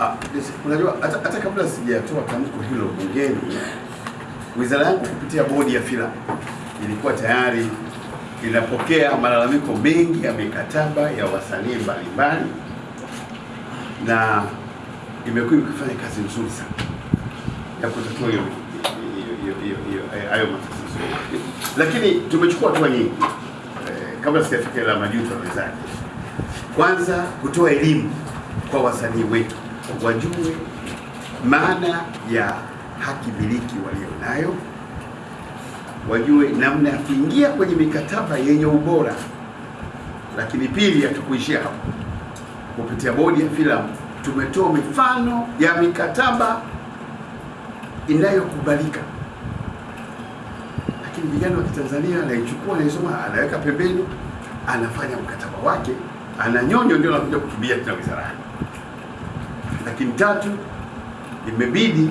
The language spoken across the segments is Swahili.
Ah, unajua hata, kabla sijatoa tamko hilo bungeni, wizara yangu kupitia bodi ya filamu ilikuwa tayari inapokea malalamiko mengi ya mikataba ya wasanii mbalimbali na imekuwa ikifanya kazi nzuri sana ya kutatua hiyo hayo matatizo, lakini tumechukua hatua nyingi eh, kabla sijafika la majuto wenzake. Kwanza kutoa elimu kwa wasanii wetu wajue maana ya haki miliki walionayo, wajue namna ya kuingia kwenye mikataba yenye ubora. Lakini pili, hatukuishia hapo. Kupitia bodi ya filamu tumetoa mifano ya mikataba inayokubalika, lakini vijana wa Kitanzania anaichukua, anaisoma, anaweka pembeni, anafanya mkataba wake, ananyonyo, ndio anakuja kukimbia tena wizarani. Lakini tatu, imebidi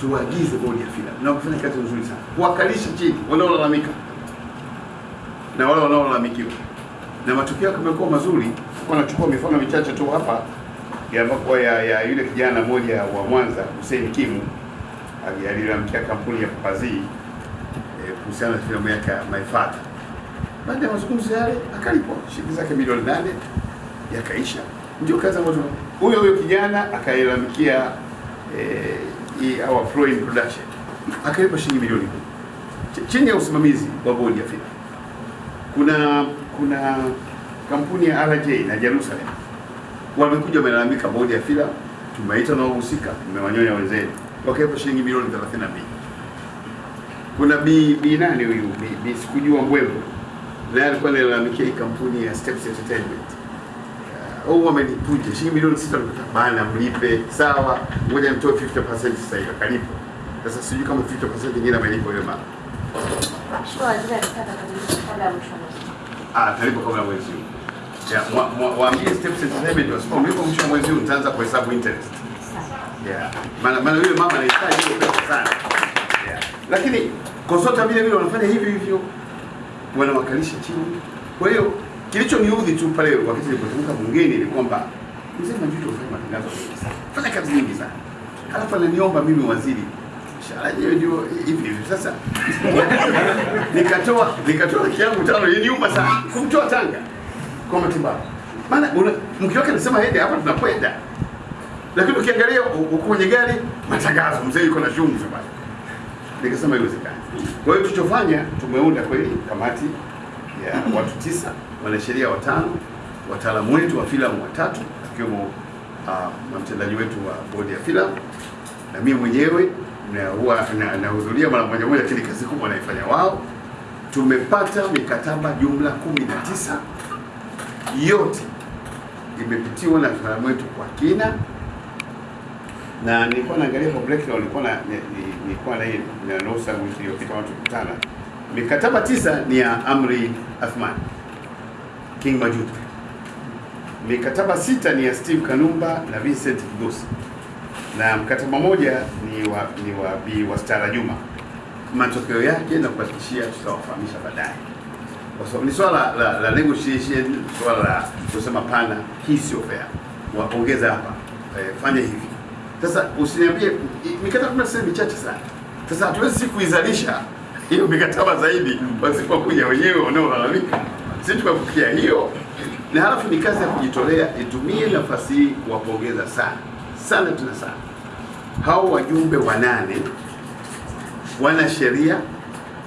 tuagize bodi ya filamu na kufanya kazi nzuri sana, kuwakalisha chini wanaolalamika na wale wanaolalamikiwa, na matokeo yamekuwa mazuri. Kwa nachukua mifano michache tu hapa ya, ya, ya yule kijana mmoja wa Mwanza Hussein Kimu ali- alilalamikia kampuni ya Papazi eh, kuhusiana na filamu yake My Father. Baada ya mazungumzo yale akalipwa shilingi zake milioni nane yakaisha. Ndio kazi ambayo huyo huyo kijana akailalamikia eh, hii our Flowing Production. Akalipa shilingi milioni Ch- chini ya usimamizi wa bodi ya filamu. Kuna kuna kampuni ya RJ na Jerusalem. Wamekuja wamelalamika bodi ya filamu, tumeita na wahusika, tumewanyonya wenzenu, wakaipa shilingi milioni 32. Kuna bi bi nani huyu? Bi, bi sikujua Mbwembo. Naye alikuwa analalamikia kampuni ya Steps Entertainment au amenipuja shilingi milioni sita bana, mlipe sawa, ngoja nitoe 50% sasa hivi, kalipo. Sasa sijui kama 50% nyingine amelipa yule mama. Ah, karibu kabla mwezi huu. Mwa- payment Steps Entertainment wasipomlipa mwisho wa mwezi huu nitaanza kuhesabu interest. Yeah. Maana maana yule mama anahitaji hiyo pesa sana. Yeah. Lakini Kosota vile vile wanafanya hivyo hivyo, wanawakalisha chini. Kwa hiyo kilichoniudhi tu pale wakati nilipotoka bungeni ni kwamba mzee Majuto ufanye matangazo mengi sana, fanya kazi nyingi sana, halafu ananiomba mimi waziri. Mshahara yenyewe ndio hivi hivi. Sasa nikatoa nikatoa kiangu tano, iliniuma sana. Kumtoa Tanga. Kwa matibabu, maana mke wake anasema hende hapa tunakwenda. Lakini ukiangalia uko kwenye gari matangazo, mzee yuko na chumvi pale. Nikasema haiwezekani. Kwa hiyo tulichofanya, tumeunda kweli kamati ya watu tisa, wanasheria watano, wataalamu wetu wa filamu watatu, akiwemo uh, mtendaji wetu wa bodi ya filamu na mimi mwenyewe nahudhuria mara moja moja, lakini kazi kubwa wanaifanya wao. Tumepata mikataba jumla kumi na tisa yote imepitiwa na wataalamu wetu kwa kina na nilikuwa naangalia kwa break na nilikuwa na ni- ni- nilikuwa na hii na iliyopita watu kukutana. Mikataba tisa ni ya Amri Athman King Majuto. Mikataba sita ni ya Steve Kanumba na Vincent Kigosi. Na mkataba moja ni wa ni wa Bi Wastara Juma. Matokeo yake na kuhakikishia tutawafahamisha baadaye. Kwa sababu ni swala la, la negotiation, swala la kusema pana, hii sio fair. Wapongeza hapa. Eh, fanya hivi. Sasa usiniambie mikataba tunasema michache sana. Sasa hatuwezi kuizalisha hiyo mikataba zaidi wasipokuja wenyewe wanaolalamika. si tukafikia hiyo, na halafu ni kazi ya kujitolea. Itumie nafasi hii kuwapongeza sana sana tena sana hao wajumbe wanane wana sheria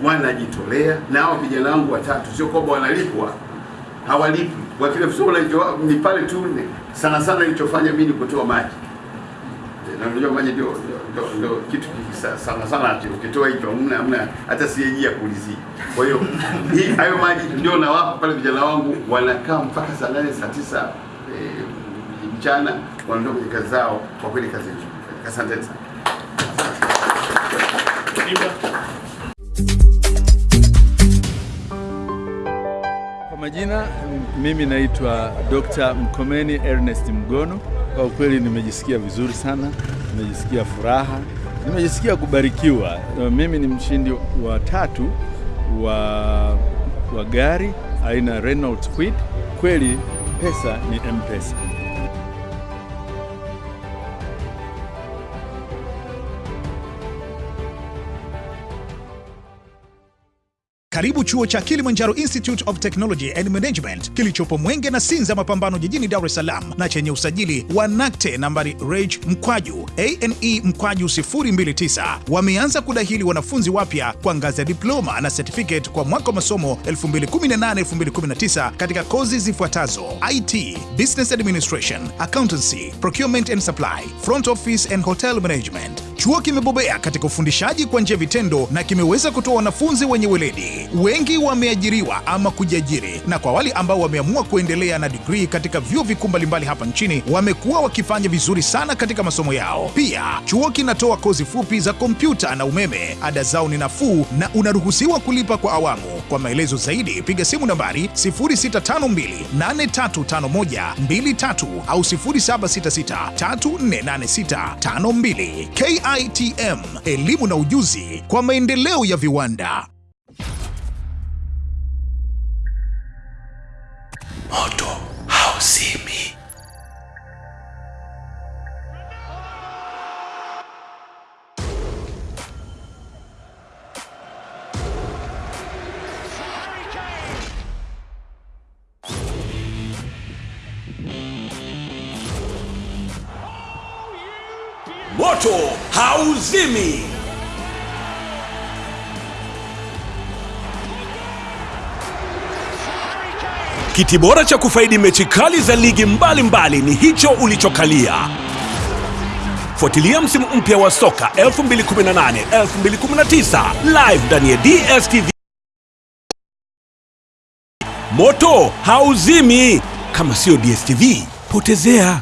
wanajitolea, na hao vijana wangu watatu, sio kwamba wanalipwa, hawalipwi. Ni pale tu, sana sana ilichofanya mimi ni kutoa maji na unajua maji ndio ndio- ndio kitu sana sana, ukitoa hicho hamna hamna hata sieji ya kulizi. Kwa hiyo hii hayo maji ndio nawapa pale, vijana wangu wanakaa mpaka saa nane saa tisa eh, mchana, wanaondoka kwenye kazi zao. Kwa kweli kazi nzuri, asanteni sana. Kwa majina mimi naitwa Dr. Mkomeni Ernest Mgono. Kwa ukweli nimejisikia vizuri sana, nimejisikia furaha, nimejisikia kubarikiwa. Mimi ni mshindi wa tatu wa, wa gari aina Renault Kwid. Kweli pesa ni M-Pesa. Karibu chuo cha Kilimanjaro Institute of Technology and Management kilichopo Mwenge na Sinza Mapambano jijini Dar es Salaam na chenye usajili wa NACTE nambari REG mkwaju ane mkwaju 029. Wameanza kudahili wanafunzi wapya kwa ngazi ya diploma na certificate kwa mwaka wa masomo 2018-2019 katika kozi zifuatazo: IT, Business Administration, Accountancy, Procurement and Supply, Front Office and Hotel Management. Chuo kimebobea katika ufundishaji kwa njia vitendo na kimeweza kutoa wanafunzi wenye weledi. Wengi wameajiriwa ama kujiajiri, na kwa wale ambao wameamua kuendelea na digrii katika vyuo vikuu mbalimbali hapa nchini wamekuwa wakifanya vizuri sana katika masomo yao. Pia chuo kinatoa kozi fupi za kompyuta na umeme. Ada zao ni nafuu na unaruhusiwa kulipa kwa awamu. Kwa maelezo zaidi piga simu nambari 0652835123 au 0766348652. KITM, elimu na ujuzi kwa maendeleo ya viwanda. Moto hauzimi. Kiti bora cha kufaidi mechi kali za ligi mbalimbali mbali ni hicho ulichokalia. Fuatilia msimu mpya wa soka 2018 2019 live ndani ya DStv. Moto hauzimi. Kama sio DStv, potezea.